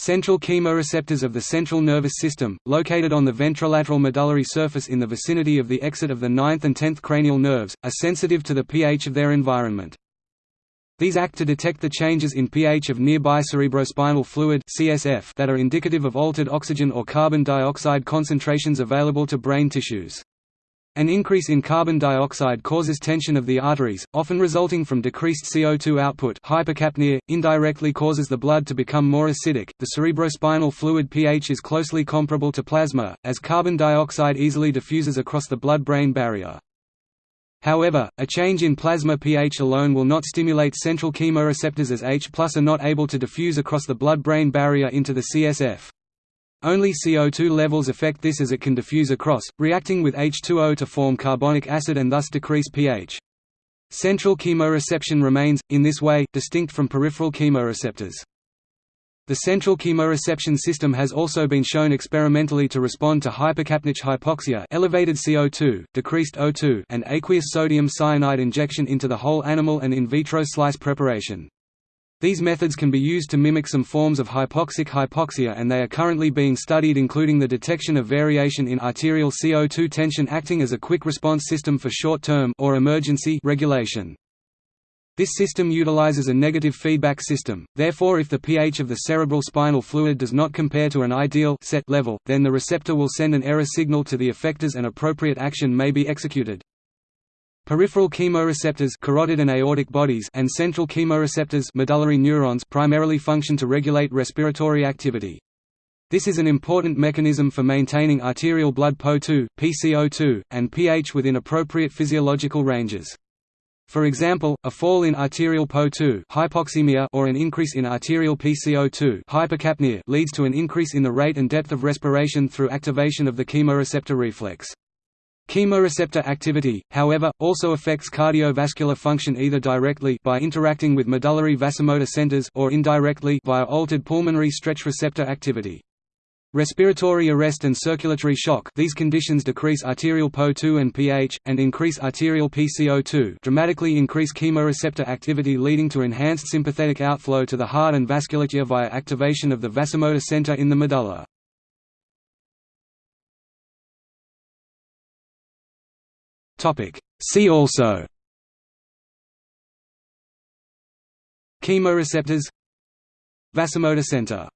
Central chemoreceptors of the central nervous system, located on the ventrolateral medullary surface in the vicinity of the exit of the ninth and tenth cranial nerves, are sensitive to the pH of their environment. These act to detect the changes in pH of nearby cerebrospinal fluid that are indicative of altered oxygen or carbon dioxide concentrations available to brain tissues. An increase in carbon dioxide causes tension of the arteries, often resulting from decreased CO2 output hypercapnia, indirectly causes the blood to become more acidic. The cerebrospinal fluid pH is closely comparable to plasma, as carbon dioxide easily diffuses across the blood-brain barrier. However, a change in plasma pH alone will not stimulate central chemoreceptors as H are not able to diffuse across the blood-brain barrier into the CSF. Only CO2 levels affect this as it can diffuse across, reacting with H2O to form carbonic acid and thus decrease pH. Central chemoreception remains, in this way, distinct from peripheral chemoreceptors. The central chemoreception system has also been shown experimentally to respond to hypercapnic hypoxia elevated CO2, decreased O2 and aqueous sodium cyanide injection into the whole animal and in vitro slice preparation. These methods can be used to mimic some forms of hypoxic hypoxia and they are currently being studied including the detection of variation in arterial CO2 tension acting as a quick response system for short-term or emergency regulation. This system utilizes a negative feedback system, therefore if the pH of the cerebral spinal fluid does not compare to an ideal set level, then the receptor will send an error signal to the effectors and appropriate action may be executed. Peripheral chemoreceptors carotid and aortic bodies and central chemoreceptors medullary neurons primarily function to regulate respiratory activity. This is an important mechanism for maintaining arterial blood PO2, PCO2, and pH within appropriate physiological ranges. For example, a fall in arterial PO2 hypoxemia or an increase in arterial PCO2 hypercapnia leads to an increase in the rate and depth of respiration through activation of the chemoreceptor reflex. Chemoreceptor activity, however, also affects cardiovascular function either directly by interacting with medullary vasomotor centers or indirectly via altered pulmonary stretch receptor activity. Respiratory arrest and circulatory shock these conditions decrease arterial PO2 and pH, and increase arterial PCO2 dramatically increase chemoreceptor activity leading to enhanced sympathetic outflow to the heart and vasculature via activation of the vasomotor center in the medulla. Topic. See also. Chemoreceptors. Vasomotor center